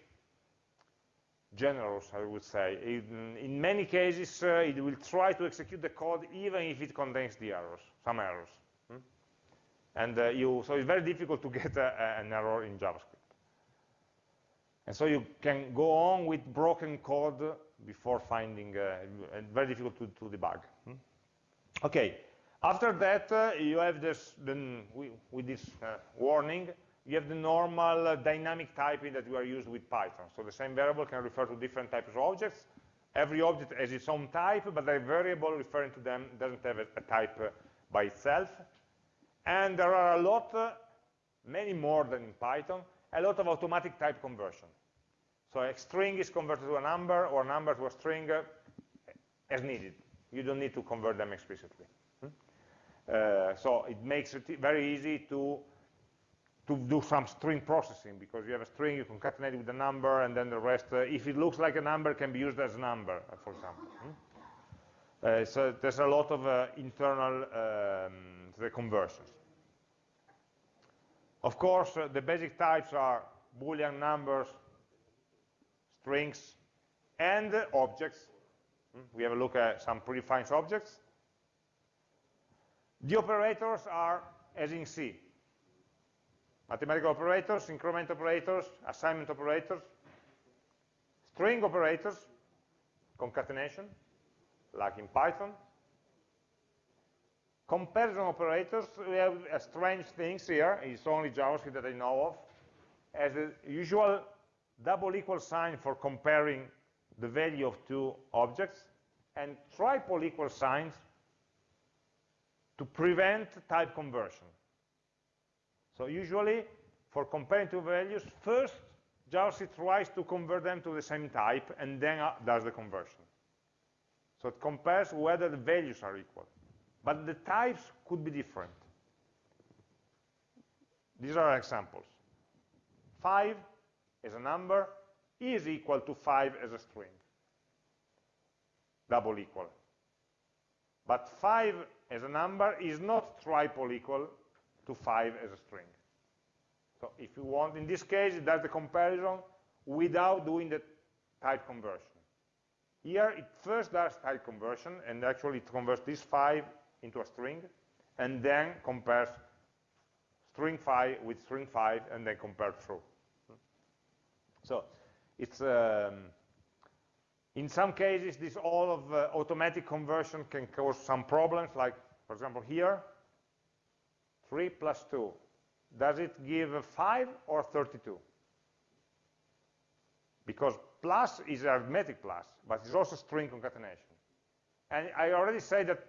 Speaker 1: generous, I would say. In, in many cases, uh, it will try to execute the code even if it contains the errors, some errors. Hmm? And uh, you, so it's very difficult to get a, an error in JavaScript. And so you can go on with broken code before finding, uh, very difficult to, to debug. Hmm? Okay, after that, uh, you have this, then with this uh, warning, you have the normal uh, dynamic typing that we are used with Python. So the same variable can refer to different types of objects. Every object has its own type, but the variable referring to them doesn't have a, a type uh, by itself. And there are a lot, uh, many more than in Python, a lot of automatic type conversion. So a string is converted to a number or a number to a string uh, as needed. You don't need to convert them explicitly. Hmm? Uh, so it makes it very easy to to do some string processing because you have a string, you concatenate it with a number, and then the rest, uh, if it looks like a number, can be used as a number, uh, for example. Hmm? Uh, so there's a lot of uh, internal um, conversions. Of course, the basic types are Boolean numbers, strings, and objects. Hmm, we have a look at some predefined objects. The operators are as in C. Mathematical operators, increment operators, assignment operators, string operators, concatenation, like in Python. Comparison operators, we have uh, strange things here, it's only JavaScript that I know of, as the usual double equal sign for comparing the value of two objects, and triple equal signs to prevent type conversion. So usually, for comparing two values, first JavaScript tries to convert them to the same type, and then uh, does the conversion. So it compares whether the values are equal. But the types could be different. These are examples. 5 as a number is equal to 5 as a string. Double equal. But 5 as a number is not triple equal to 5 as a string. So if you want, in this case, it does the comparison without doing the type conversion. Here, it first does type conversion, and actually it converts this 5 into a string, and then compares string 5 with string 5, and then compare true. So it's um, in some cases this all of uh, automatic conversion can cause some problems, like for example here, 3 plus 2. Does it give 5 or 32? Because plus is arithmetic plus, but it's also string concatenation. And I already said that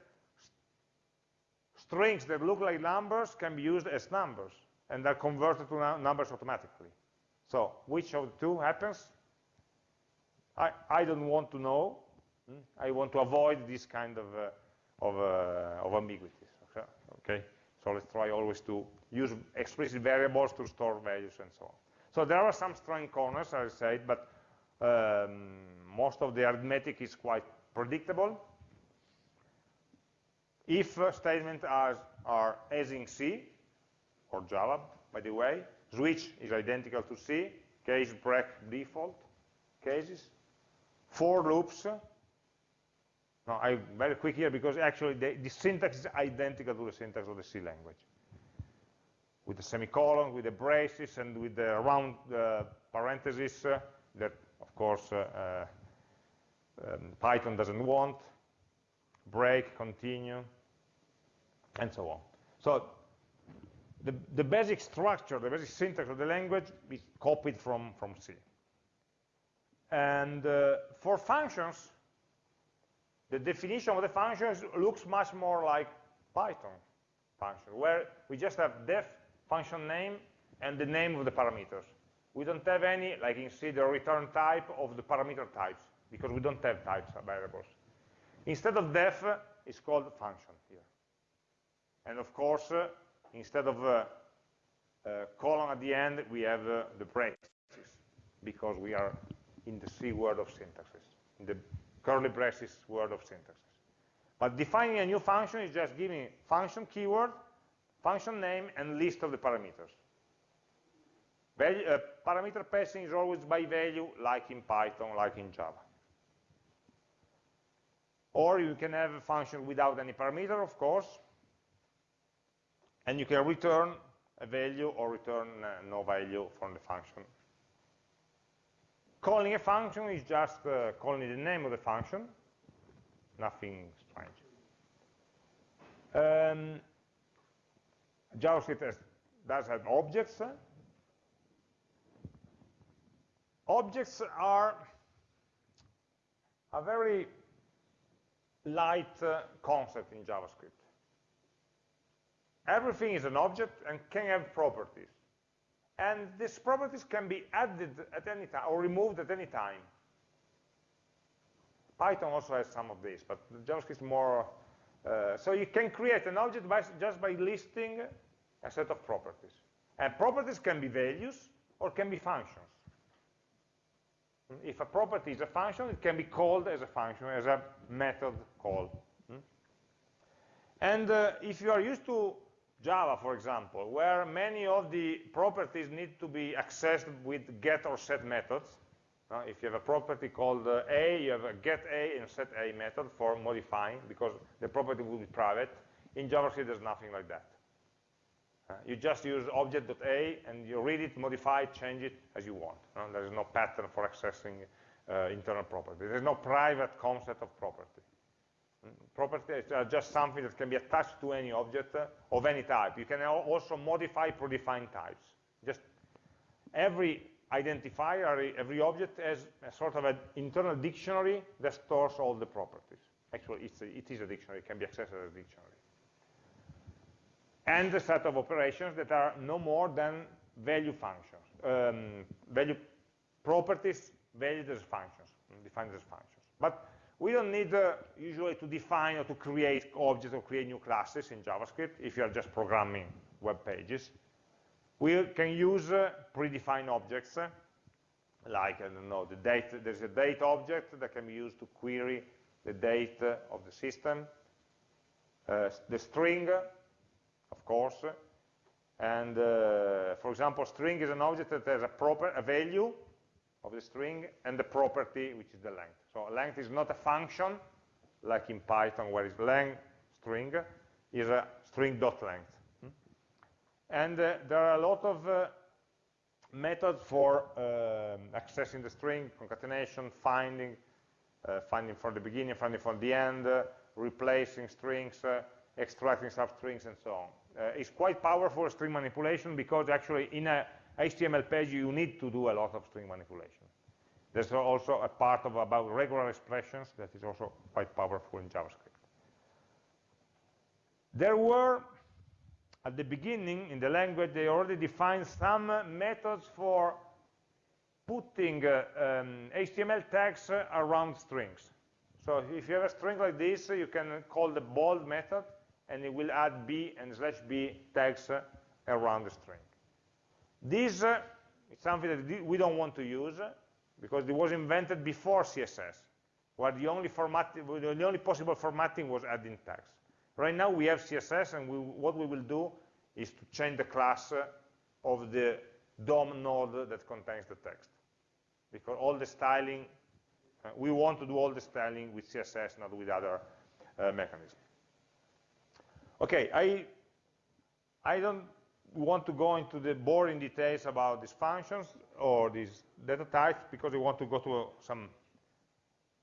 Speaker 1: strings that look like numbers can be used as numbers, and are converted to numbers automatically. So which of the two happens? I, I don't want to know. Hmm? I want to avoid this kind of, uh, of, uh, of ambiguities. Okay? So let's try always to use explicit variables to store values and so on. So there are some strong corners, as I said, but um, most of the arithmetic is quite predictable. If uh, statements are, are as in C, or Java, by the way, switch is identical to C, case break default cases, for loops. Now, I'm very quick here because actually the, the syntax is identical to the syntax of the C language. With the semicolon, with the braces, and with the round uh, parentheses uh, that, of course, uh, uh, um, Python doesn't want, break, continue, and so on. So the, the basic structure, the basic syntax of the language is copied from, from C. And uh, for functions, the definition of the functions looks much more like Python function, where we just have def function name and the name of the parameters. We don't have any, like in C, the return type of the parameter types, because we don't have types of variables. Instead of def, it's called function here. And of course, uh, instead of uh, uh, colon at the end, we have uh, the braces, because we are in the C word of syntaxes, in the curly braces word of syntaxes. But defining a new function is just giving function keyword, function name, and list of the parameters. Value, uh, parameter passing is always by value, like in Python, like in Java. Or you can have a function without any parameter, of course, and you can return a value or return uh, no value from the function. Calling a function is just uh, calling the name of the function, nothing strange. Um, JavaScript has, does have objects. Objects are a very light uh, concept in JavaScript everything is an object and can have properties. And these properties can be added at any time or removed at any time. Python also has some of this, but JavaScript is more, uh, so you can create an object by, just by listing a set of properties. And properties can be values or can be functions. If a property is a function, it can be called as a function, as a method called. Hmm? And uh, if you are used to Java, for example, where many of the properties need to be accessed with get or set methods. Uh, if you have a property called uh, A, you have a get A and set A method for modifying, because the property will be private. In JavaScript, there's nothing like that. Uh, you just use object.a, and you read it, modify it, change it as you want. Uh, there is no pattern for accessing uh, internal property. There's no private concept of property. Properties are just something that can be attached to any object of any type. You can also modify predefined types. Just every identifier, every object has a sort of an internal dictionary that stores all the properties. Actually, it's a, it is a dictionary. It can be accessed as a dictionary. And a set of operations that are no more than value functions, um, value properties valued as functions, defined as functions. But we don't need uh, usually to define or to create objects or create new classes in JavaScript if you are just programming web pages. We can use uh, predefined objects uh, like, I don't know, the date, there's a date object that can be used to query the date uh, of the system. Uh, the string, of course, and uh, for example, string is an object that has a proper a value of the string and the property, which is the length. So length is not a function, like in Python, where it's length string, is a string dot length. And uh, there are a lot of uh, methods for um, accessing the string, concatenation, finding, uh, finding from the beginning, finding from the end, uh, replacing strings, uh, extracting substrings, and so on. Uh, it's quite powerful string manipulation because actually in a HTML page you need to do a lot of string manipulation. There's also a part of about regular expressions that is also quite powerful in JavaScript. There were, at the beginning in the language, they already defined some methods for putting uh, um, HTML tags around strings. So if you have a string like this, you can call the bold method, and it will add b and slash b tags around the string. This uh, is something that we don't want to use because it was invented before CSS, where the only, format, the only possible formatting was adding tags. Right now we have CSS, and we, what we will do is to change the class of the DOM node that contains the text. Because all the styling, uh, we want to do all the styling with CSS, not with other uh, mechanisms. Okay, I, I don't want to go into the boring details about these functions or these data types because I want to go to some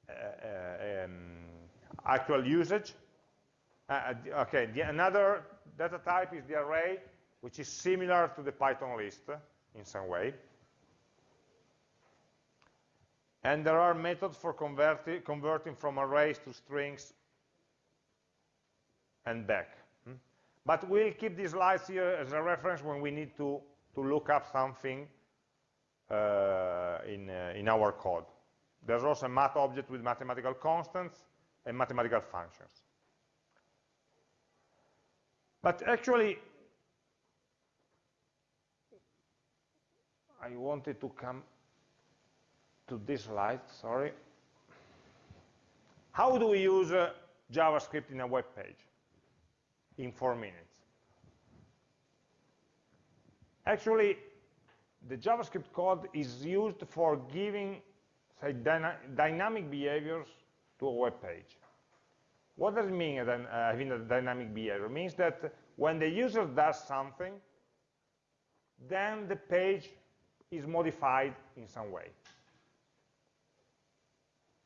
Speaker 1: uh, uh, um, actual usage. Uh, uh, okay, the, another data type is the array, which is similar to the Python list in some way. And there are methods for converti converting from arrays to strings and back. But we'll keep these slides here as a reference when we need to, to look up something uh, in, uh, in our code. There's also a math object with mathematical constants and mathematical functions. But actually, I wanted to come to this slide, sorry. How do we use uh, JavaScript in a web page in four minutes? Actually, the JavaScript code is used for giving say, dyna dynamic behaviors to a web page. What does it mean, uh, having a dynamic behavior? It means that when the user does something, then the page is modified in some way.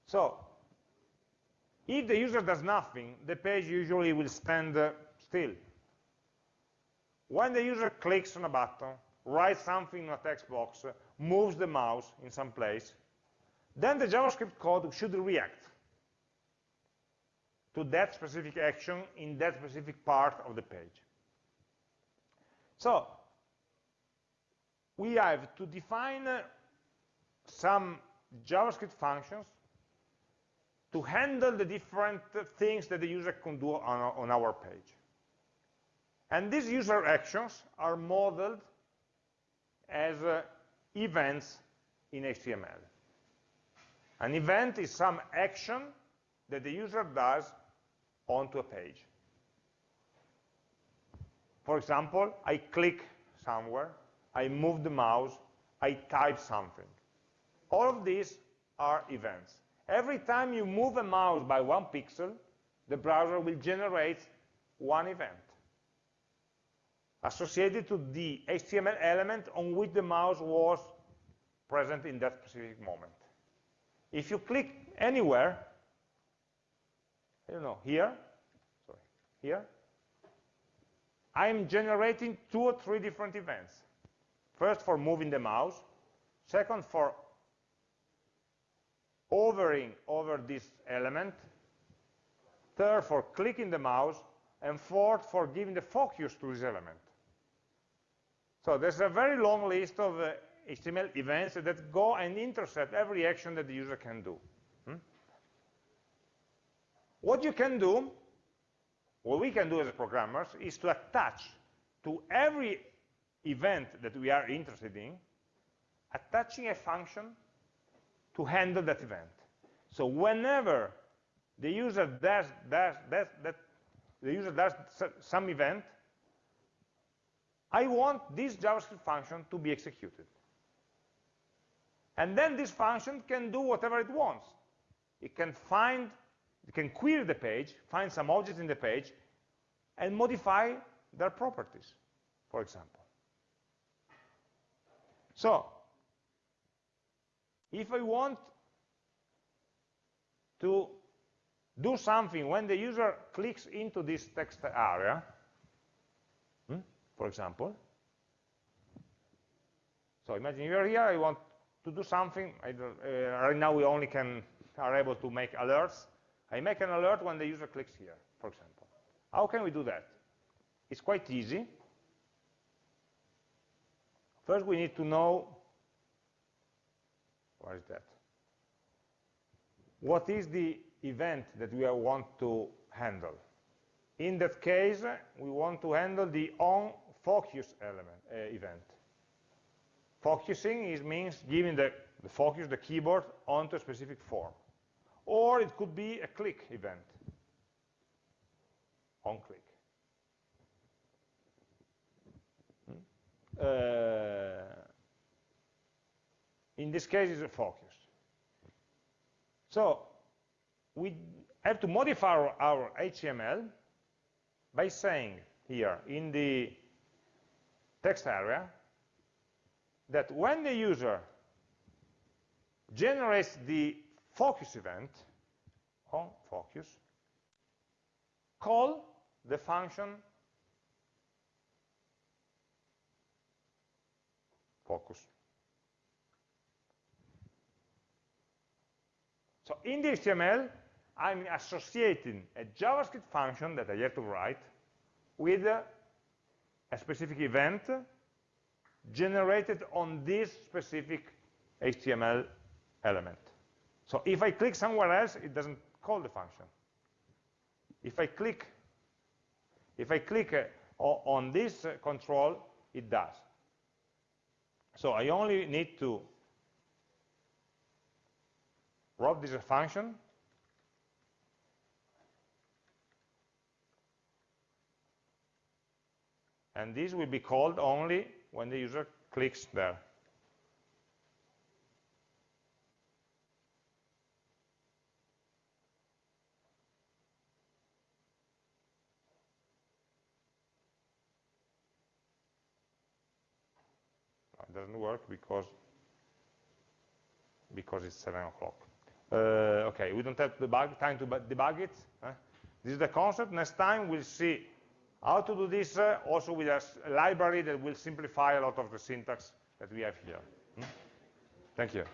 Speaker 1: So, if the user does nothing, the page usually will spend uh, still. When the user clicks on a button, writes something in a text box, moves the mouse in some place, then the JavaScript code should react to that specific action in that specific part of the page. So, we have to define uh, some JavaScript functions to handle the different things that the user can do on, on our page. And these user actions are modeled as uh, events in HTML. An event is some action that the user does onto a page. For example, I click somewhere, I move the mouse, I type something. All of these are events. Every time you move a mouse by one pixel, the browser will generate one event associated to the HTML element on which the mouse was present in that specific moment. If you click anywhere, I don't know, here, sorry, here, I'm generating two or three different events. First for moving the mouse, second for hovering over this element, third for clicking the mouse, and fourth for giving the focus to this element. So there's a very long list of uh, HTML events that go and intercept every action that the user can do. Hmm? What you can do, what we can do as programmers, is to attach to every event that we are interested in, attaching a function to handle that event. So whenever the user does, does, does that the user does some event, I want this JavaScript function to be executed. And then this function can do whatever it wants. It can find, it can query the page, find some object in the page, and modify their properties, for example. So, if I want to do something when the user clicks into this text area, for example, so imagine you're here, I want to do something, uh, right now we only can are able to make alerts. I make an alert when the user clicks here, for example. How can we do that? It's quite easy. First, we need to know, what is that? What is the event that we want to handle? In that case, we want to handle the on focus element uh, event. Focusing is, means giving the, the focus, the keyboard, onto a specific form. Or it could be a click event, on click. Hmm? Uh, in this case, it's a focus. So we have to modify our, our HTML by saying here in the text area that when the user generates the focus event on focus, call the function focus. So in the HTML, I'm associating a JavaScript function that I have to write with a specific event generated on this specific HTML element. So if I click somewhere else, it doesn't call the function. If I click, if I click uh, on this uh, control, it does. So I only need to write this function and this will be called only when the user clicks there. It doesn't work because because it's 7 o'clock. Uh, okay, we don't have debug, time to debug it. This is the concept. Next time we'll see how to do this uh, also with a library that will simplify a lot of the syntax that we have here. Hmm? Thank you.